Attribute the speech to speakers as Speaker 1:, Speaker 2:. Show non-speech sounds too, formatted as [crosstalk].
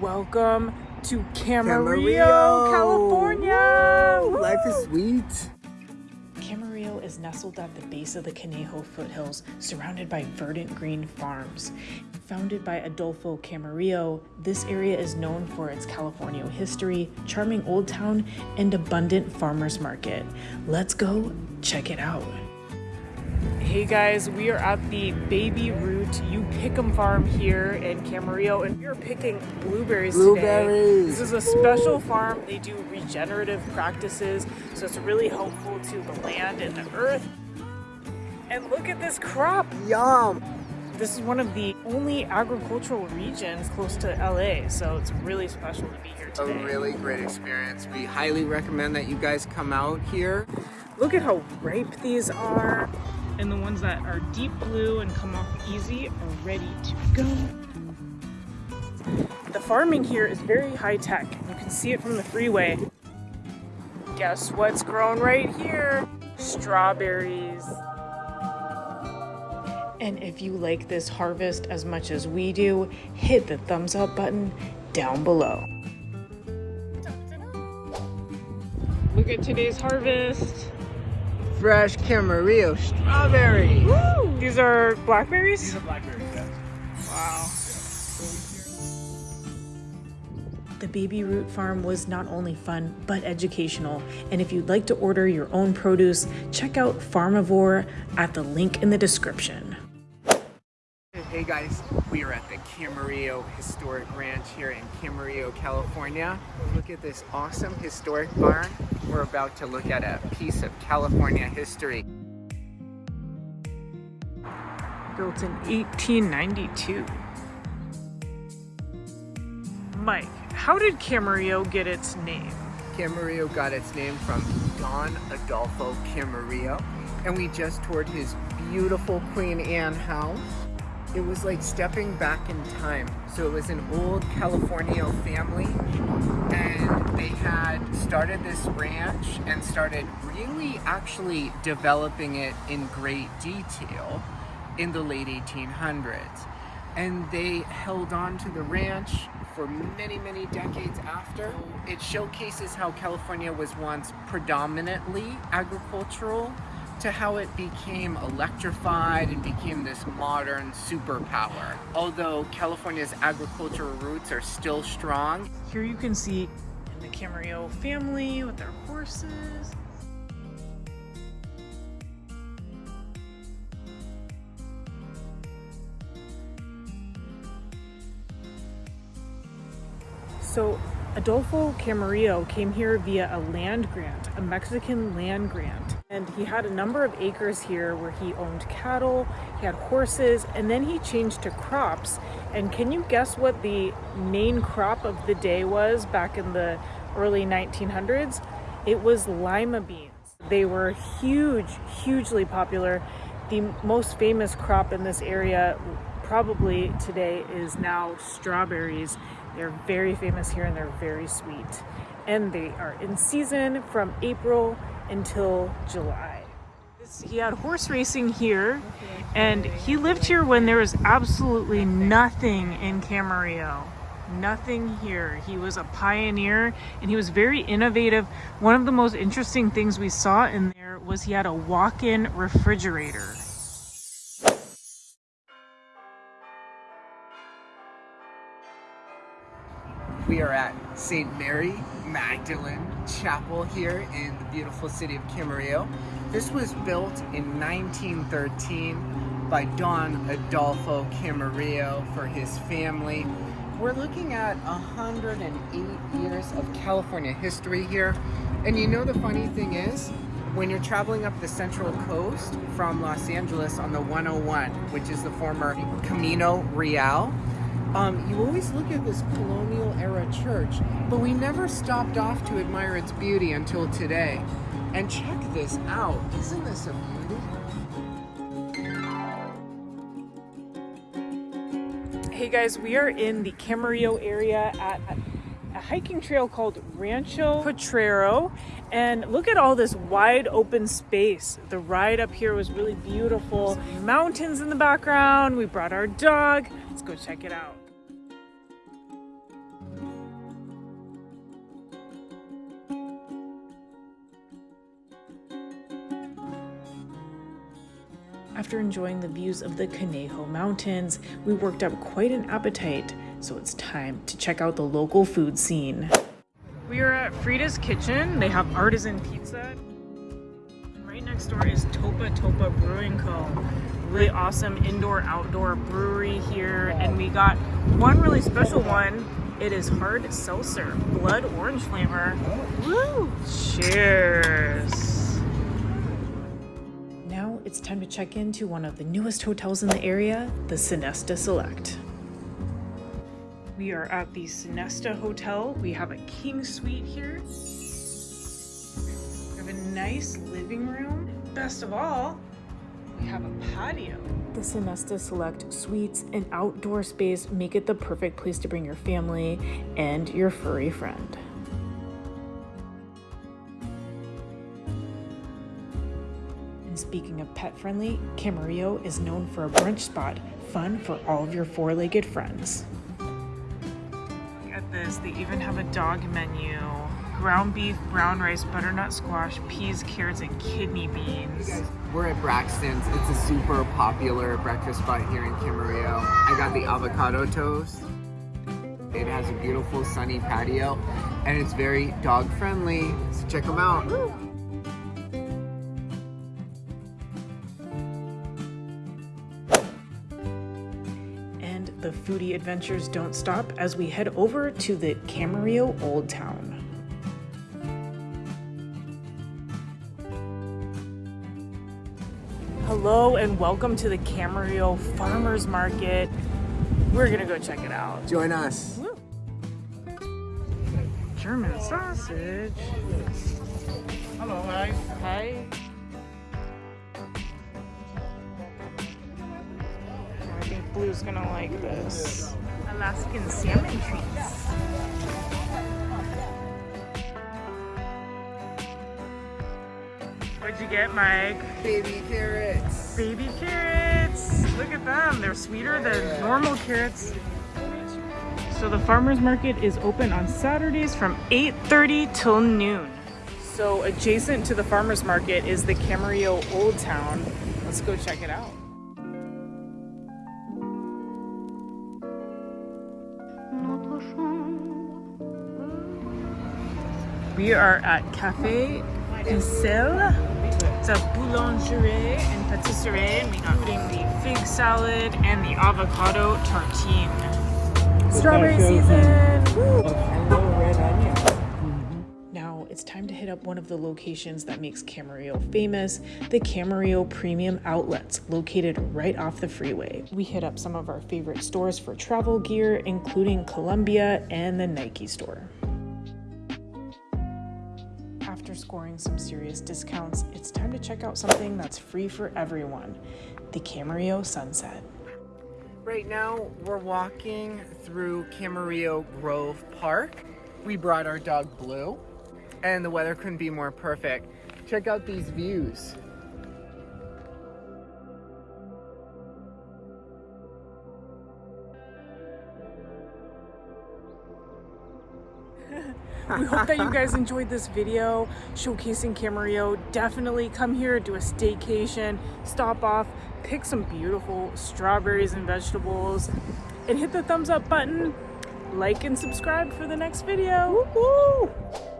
Speaker 1: Welcome to Camarillo,
Speaker 2: Camarillo.
Speaker 1: California.
Speaker 2: Woo, Life is sweet.
Speaker 1: Camarillo is nestled at the base of the Conejo foothills, surrounded by verdant green farms. Founded by Adolfo Camarillo, this area is known for its California history, charming old town, and abundant farmers market. Let's go check it out. Hey guys, we are at the Baby Root You Pick 'em farm here in Camarillo, and we are picking blueberries, today.
Speaker 2: Blueberries.
Speaker 1: This is a special farm. They do regenerative practices, so it's really helpful to the land and the earth. And look at this crop.
Speaker 2: Yum.
Speaker 1: This is one of the only agricultural regions close to LA, so it's really special to be here today.
Speaker 2: A really great experience. We highly recommend that you guys come out here.
Speaker 1: Look at how ripe these are. And the ones that are deep blue and come off easy are ready to go. The farming here is very high tech. You can see it from the freeway. Guess what's grown right here? Strawberries. And if you like this harvest as much as we do, hit the thumbs up button down below. Look at today's harvest.
Speaker 2: Fresh Camarillo strawberry.
Speaker 1: Woo! These are blackberries?
Speaker 3: These are blackberries, yeah.
Speaker 1: Wow. The Baby Root Farm was not only fun, but educational. And if you'd like to order your own produce, check out Farmivore at the link in the description.
Speaker 2: Hey guys, we are at the Camarillo Historic Ranch here in Camarillo, California. Look at this awesome historic barn. We're about to look at a piece of California history.
Speaker 1: Built in 1892. Mike, how did Camarillo get its name?
Speaker 2: Camarillo got its name from Don Adolfo Camarillo, and we just toured his beautiful Queen Anne house. It was like stepping back in time. So it was an old California family, and they had started this ranch and started really actually developing it in great detail in the late 1800s. And they held on to the ranch for many, many decades after. It showcases how California was once predominantly agricultural to how it became electrified and became this modern superpower. Although California's agricultural roots are still strong,
Speaker 1: Here you can see the Camarillo family with their horses. So Adolfo Camarillo came here via a land grant, a Mexican land grant. And he had a number of acres here where he owned cattle, he had horses, and then he changed to crops. And can you guess what the main crop of the day was back in the early 1900s? It was lima beans. They were huge, hugely popular. The most famous crop in this area probably today is now strawberries. They're very famous here and they're very sweet. And they are in season from April until July. He had horse racing here and he lived here when there was absolutely nothing in Camarillo. Nothing here. He was a pioneer and he was very innovative. One of the most interesting things we saw in there was he had a walk-in refrigerator.
Speaker 2: We are at St. Mary Magdalene Chapel here in the beautiful city of Camarillo. This was built in 1913 by Don Adolfo Camarillo for his family. We're looking at 108 years of California history here. And you know the funny thing is, when you're traveling up the Central Coast from Los Angeles on the 101, which is the former Camino Real, um, you always look at this colonial era church, but we never stopped off to admire its beauty until today. And check this out. Isn't this a beauty?
Speaker 1: Hey guys, we are in the Camarillo area at a hiking trail called Rancho Potrero. And look at all this wide open space. The ride up here was really beautiful. Mountains in the background. We brought our dog. Let's go check it out. After enjoying the views of the Conejo Mountains, we worked up quite an appetite, so it's time to check out the local food scene. We are at Frida's Kitchen. They have artisan pizza. Right next door is Topa Topa Brewing Co. Really awesome indoor outdoor brewery here. And we got one really special one. It is hard seltzer, blood orange flavor. Woo! Cheers! It's time to check into one of the newest hotels in the area, the Sinesta Select. We are at the Sinesta Hotel. We have a king suite here. We have a nice living room. Best of all, we have a patio. The Sinesta Select Suites and outdoor space make it the perfect place to bring your family and your furry friend. Speaking of pet friendly, Camarillo is known for a brunch spot, fun for all of your four legged friends. Look at this, they even have a dog menu ground beef, brown rice, butternut squash, peas, carrots, and kidney beans.
Speaker 2: We're at Braxton's. It's a super popular breakfast spot here in Camarillo. I got the avocado toast. It has a beautiful sunny patio and it's very dog friendly. So check them out.
Speaker 1: Foodie adventures don't stop as we head over to the Camarillo Old Town. Hello and welcome to the Camarillo Farmers Market. We're gonna go check it out.
Speaker 2: Join us.
Speaker 1: German sausage.
Speaker 2: Hello, guys.
Speaker 1: Hi. Blue's gonna like this. Alaskan salmon treats. What'd you get, Mike?
Speaker 2: Baby carrots.
Speaker 1: Baby carrots. Look at them. They're sweeter than normal carrots. So the farmer's market is open on Saturdays from 8.30 till noon. So adjacent to the farmer's market is the Camarillo Old Town. Let's go check it out. We are at Cafe Ficelle. It's a boulangerie and patisserie, and we got the fig salad and the avocado tartine. Strawberry season! Now it's time to hit up one of the locations that makes Camarillo famous, the Camarillo Premium Outlets, located right off the freeway. We hit up some of our favorite stores for travel gear, including Columbia and the Nike store. After scoring some serious discounts, it's time to check out something that's free for everyone, the Camarillo Sunset.
Speaker 2: Right now, we're walking through Camarillo Grove Park. We brought our dog Blue, and the weather couldn't be more perfect. Check out these views. [laughs]
Speaker 1: we hope that you guys enjoyed this video showcasing Camarillo. Definitely come here, do a staycation, stop off, pick some beautiful strawberries and vegetables, and hit the thumbs up button, like and subscribe for the next video. Woo-hoo!